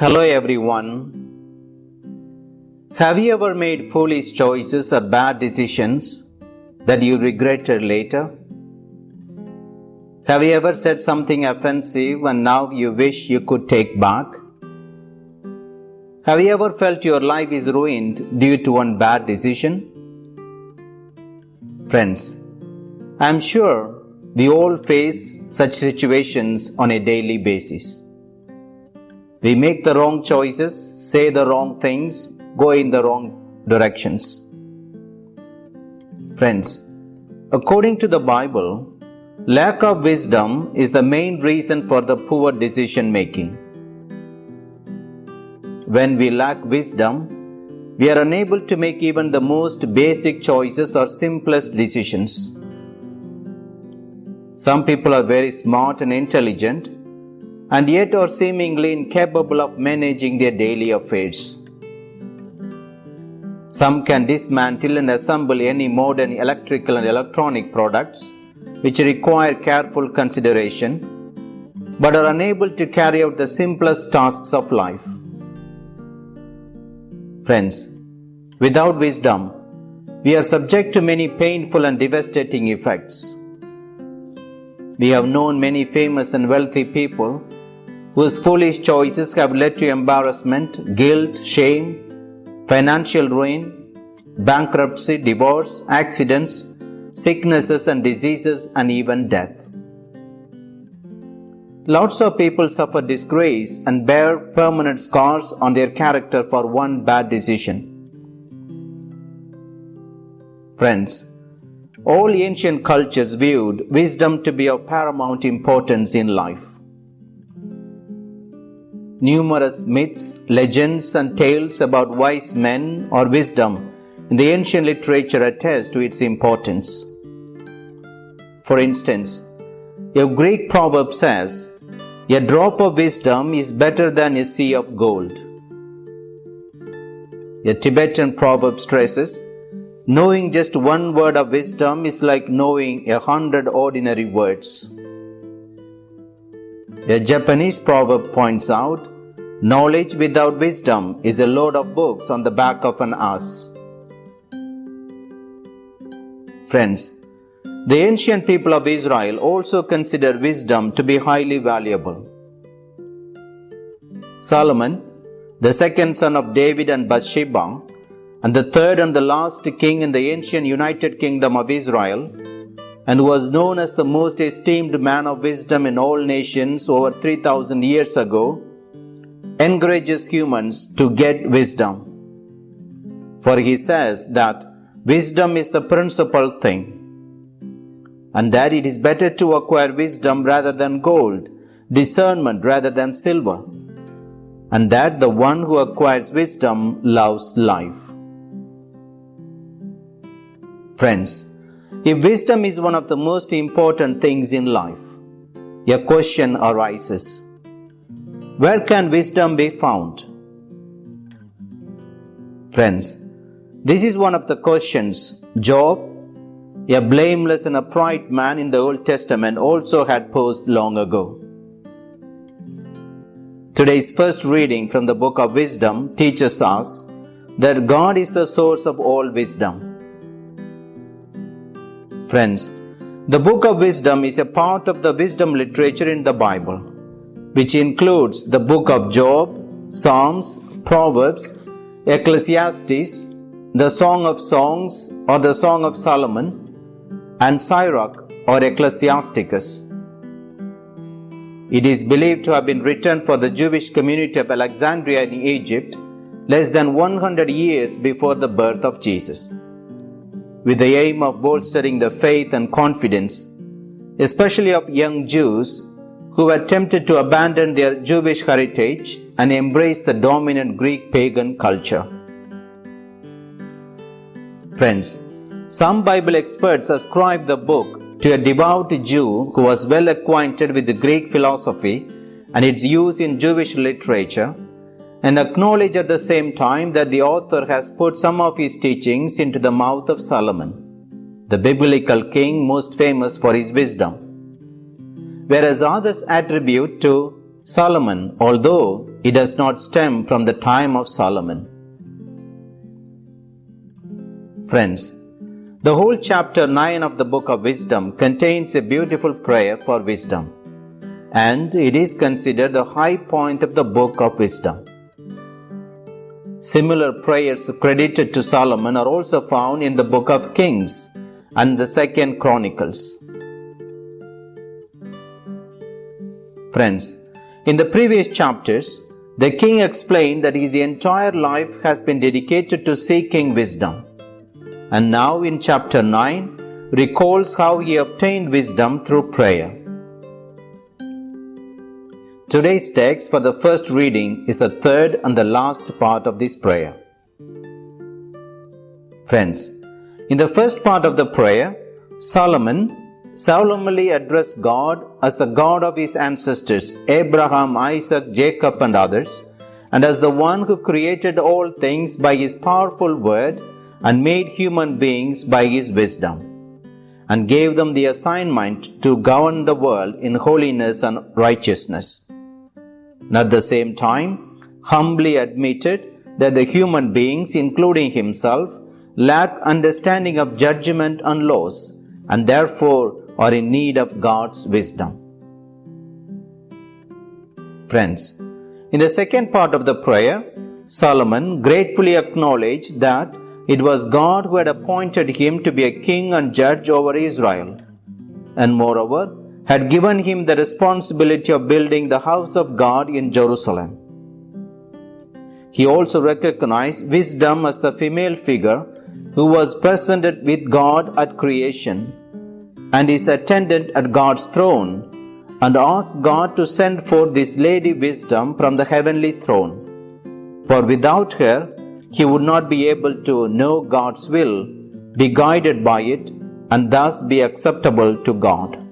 Hello everyone. Have you ever made foolish choices or bad decisions that you regretted later? Have you ever said something offensive and now you wish you could take back? Have you ever felt your life is ruined due to one bad decision? Friends, I am sure we all face such situations on a daily basis. We make the wrong choices, say the wrong things, go in the wrong directions. Friends, according to the Bible, lack of wisdom is the main reason for the poor decision making. When we lack wisdom, we are unable to make even the most basic choices or simplest decisions. Some people are very smart and intelligent and yet are seemingly incapable of managing their daily affairs. Some can dismantle and assemble any modern electrical and electronic products which require careful consideration but are unable to carry out the simplest tasks of life. Friends, without wisdom, we are subject to many painful and devastating effects. We have known many famous and wealthy people whose foolish choices have led to embarrassment, guilt, shame, financial ruin, bankruptcy, divorce, accidents, sicknesses and diseases, and even death. Lots of people suffer disgrace and bear permanent scars on their character for one bad decision. Friends, all ancient cultures viewed wisdom to be of paramount importance in life. Numerous myths, legends, and tales about wise men or wisdom in the ancient literature attest to its importance. For instance, a Greek proverb says, A drop of wisdom is better than a sea of gold. A Tibetan proverb stresses, Knowing just one word of wisdom is like knowing a hundred ordinary words. A Japanese proverb points out, Knowledge without wisdom is a load of books on the back of an ass. Friends, the ancient people of Israel also consider wisdom to be highly valuable. Solomon, the second son of David and Bathsheba, and the third and the last king in the ancient United Kingdom of Israel, and was known as the most esteemed man of wisdom in all nations over 3000 years ago, encourages humans to get wisdom. For he says that wisdom is the principal thing, and that it is better to acquire wisdom rather than gold, discernment rather than silver, and that the one who acquires wisdom loves life. Friends, if wisdom is one of the most important things in life, a question arises Where can wisdom be found? Friends, this is one of the questions Job, a blameless and upright man in the Old Testament, also had posed long ago. Today's first reading from the book of Wisdom teaches us that God is the source of all wisdom. Friends, the Book of Wisdom is a part of the wisdom literature in the Bible, which includes the Book of Job, Psalms, Proverbs, Ecclesiastes, the Song of Songs or the Song of Solomon, and Sirach or Ecclesiasticus. It is believed to have been written for the Jewish community of Alexandria in Egypt less than 100 years before the birth of Jesus with the aim of bolstering the faith and confidence, especially of young Jews who were tempted to abandon their Jewish heritage and embrace the dominant Greek pagan culture. Friends, some Bible experts ascribe the book to a devout Jew who was well acquainted with the Greek philosophy and its use in Jewish literature and acknowledge at the same time that the author has put some of his teachings into the mouth of Solomon, the biblical king most famous for his wisdom. Whereas others attribute to Solomon, although it does not stem from the time of Solomon. Friends, the whole chapter 9 of the book of wisdom contains a beautiful prayer for wisdom, and it is considered the high point of the book of wisdom. Similar prayers credited to Solomon are also found in the book of Kings and the second Chronicles. Friends, in the previous chapters, the king explained that his entire life has been dedicated to seeking wisdom. And now in chapter 9, recalls how he obtained wisdom through prayer. Today's text for the first reading is the third and the last part of this prayer. Friends, in the first part of the prayer, Solomon solemnly addressed God as the God of his ancestors, Abraham, Isaac, Jacob, and others, and as the one who created all things by his powerful word and made human beings by his wisdom, and gave them the assignment to govern the world in holiness and righteousness at the same time humbly admitted that the human beings, including himself, lack understanding of judgment and laws and therefore are in need of God's wisdom. Friends, in the second part of the prayer, Solomon gratefully acknowledged that it was God who had appointed him to be a king and judge over Israel. And moreover, had given him the responsibility of building the house of God in Jerusalem. He also recognized wisdom as the female figure who was presented with God at creation and is attendant at God's throne and asked God to send forth this lady wisdom from the heavenly throne. For without her, he would not be able to know God's will, be guided by it, and thus be acceptable to God.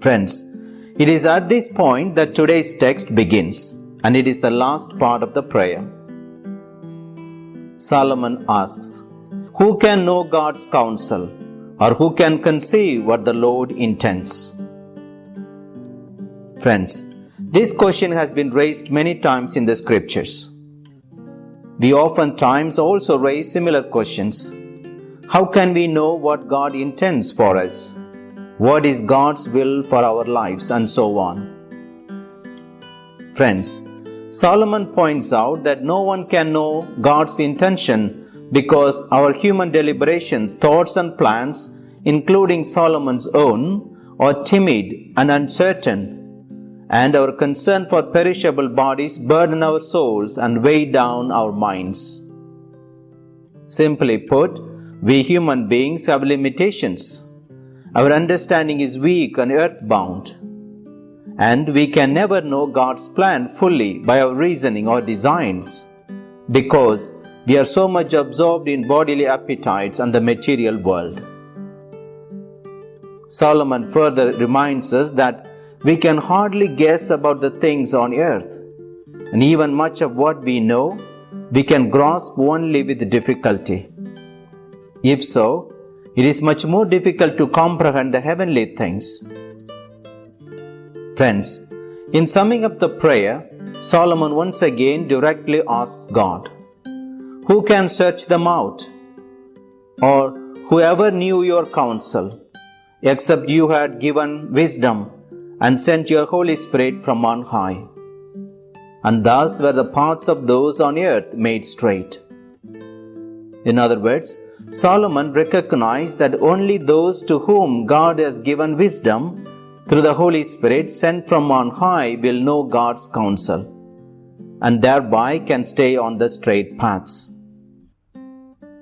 Friends, it is at this point that today's text begins, and it is the last part of the prayer. Solomon asks, Who can know God's counsel, or who can conceive what the Lord intends? Friends, this question has been raised many times in the scriptures. We oftentimes also raise similar questions. How can we know what God intends for us? What is God's will for our lives, and so on. Friends, Solomon points out that no one can know God's intention because our human deliberations, thoughts, and plans, including Solomon's own, are timid and uncertain, and our concern for perishable bodies burden our souls and weigh down our minds. Simply put, we human beings have limitations our understanding is weak and earthbound, and we can never know God's plan fully by our reasoning or designs because we are so much absorbed in bodily appetites and the material world. Solomon further reminds us that we can hardly guess about the things on earth, and even much of what we know we can grasp only with difficulty. If so, it is much more difficult to comprehend the heavenly things. Friends, in summing up the prayer, Solomon once again directly asks God, Who can search them out? Or whoever knew your counsel, except you had given wisdom and sent your Holy Spirit from on high? And thus were the paths of those on earth made straight. In other words, Solomon recognized that only those to whom God has given wisdom through the Holy Spirit sent from on high will know God's counsel and thereby can stay on the straight paths.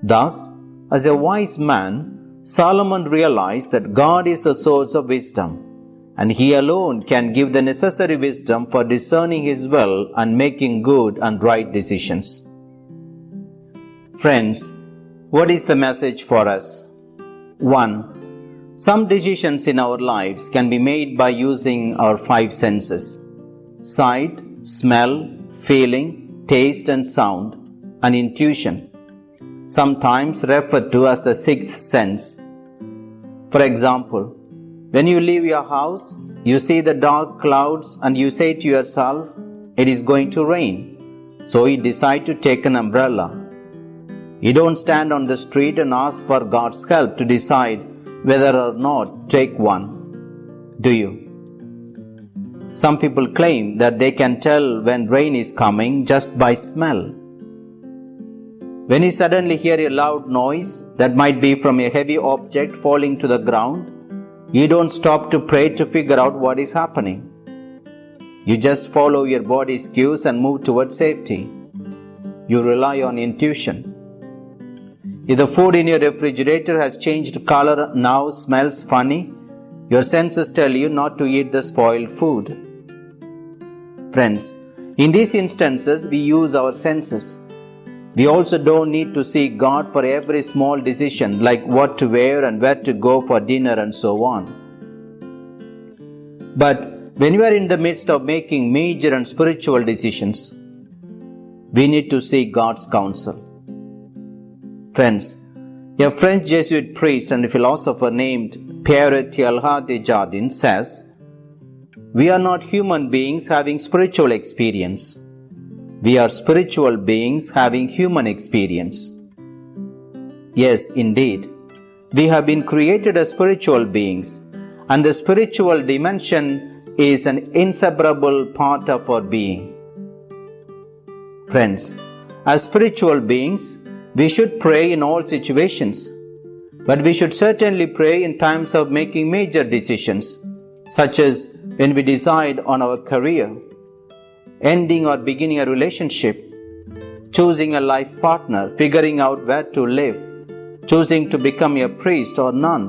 Thus, as a wise man, Solomon realized that God is the source of wisdom and he alone can give the necessary wisdom for discerning his will and making good and right decisions. Friends, what is the message for us? 1. Some decisions in our lives can be made by using our five senses sight, smell, feeling, taste, and sound, and intuition, sometimes referred to as the sixth sense. For example, when you leave your house, you see the dark clouds and you say to yourself, it is going to rain. So you decide to take an umbrella. You don't stand on the street and ask for God's help to decide whether or not take one. Do you? Some people claim that they can tell when rain is coming just by smell. When you suddenly hear a loud noise that might be from a heavy object falling to the ground, you don't stop to pray to figure out what is happening. You just follow your body's cues and move towards safety. You rely on intuition. If the food in your refrigerator has changed color now smells funny, your senses tell you not to eat the spoiled food. Friends, in these instances, we use our senses we also don't need to seek God for every small decision like what to wear and where to go for dinner and so on. But when you are in the midst of making major and spiritual decisions, we need to seek God's counsel. Friends, a French Jesuit priest and philosopher named Pierre Teilhard de Chardin says, We are not human beings having spiritual experience we are spiritual beings having human experience. Yes, indeed. We have been created as spiritual beings, and the spiritual dimension is an inseparable part of our being. Friends, as spiritual beings, we should pray in all situations, but we should certainly pray in times of making major decisions, such as when we decide on our career ending or beginning a relationship, choosing a life partner, figuring out where to live, choosing to become a priest or nun,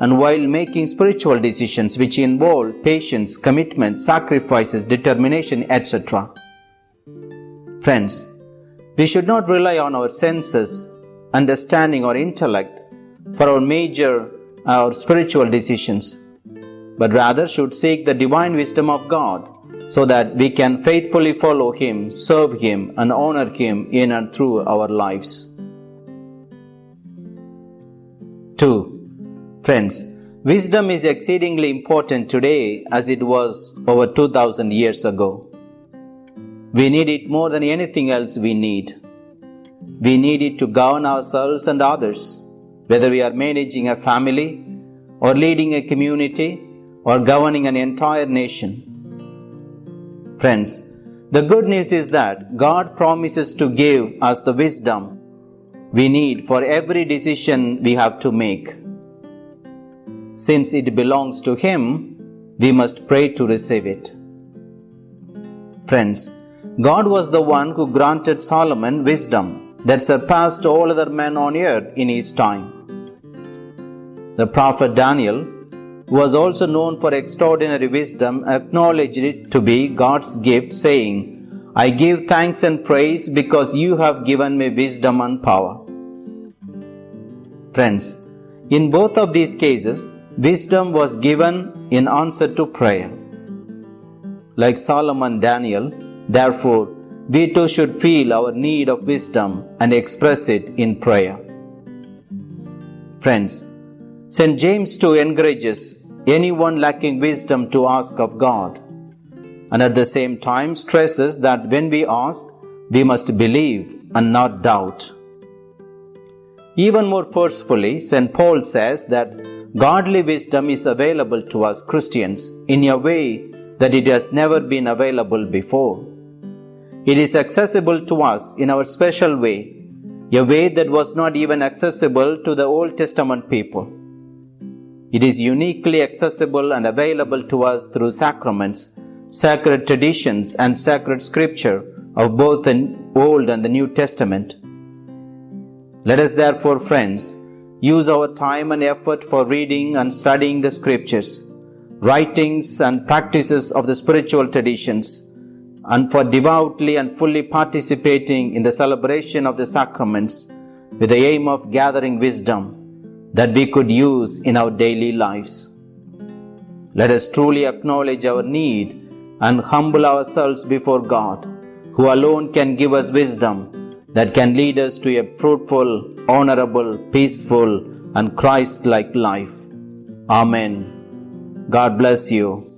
and while making spiritual decisions which involve patience, commitment, sacrifices, determination, etc. Friends, we should not rely on our senses, understanding, or intellect for our major our spiritual decisions, but rather should seek the divine wisdom of God so that we can faithfully follow Him, serve Him, and honor Him in and through our lives. 2. Friends, wisdom is exceedingly important today as it was over 2000 years ago. We need it more than anything else we need. We need it to govern ourselves and others, whether we are managing a family, or leading a community, or governing an entire nation. Friends, the good news is that God promises to give us the wisdom we need for every decision we have to make. Since it belongs to Him, we must pray to receive it. Friends, God was the one who granted Solomon wisdom that surpassed all other men on earth in his time. The prophet Daniel who was also known for extraordinary wisdom, acknowledged it to be God's gift, saying, I give thanks and praise because you have given me wisdom and power. Friends, in both of these cases, wisdom was given in answer to prayer. Like Solomon Daniel, therefore, we too should feel our need of wisdom and express it in prayer. Friends, St. James too encourages anyone lacking wisdom to ask of God, and at the same time stresses that when we ask, we must believe and not doubt. Even more forcefully, St. Paul says that godly wisdom is available to us Christians in a way that it has never been available before. It is accessible to us in our special way, a way that was not even accessible to the Old Testament people. It is uniquely accessible and available to us through sacraments, sacred traditions, and sacred scripture of both the Old and the New Testament. Let us therefore, friends, use our time and effort for reading and studying the scriptures, writings and practices of the spiritual traditions, and for devoutly and fully participating in the celebration of the sacraments with the aim of gathering wisdom that we could use in our daily lives. Let us truly acknowledge our need and humble ourselves before God, who alone can give us wisdom that can lead us to a fruitful, honorable, peaceful, and Christ like life. Amen. God bless you.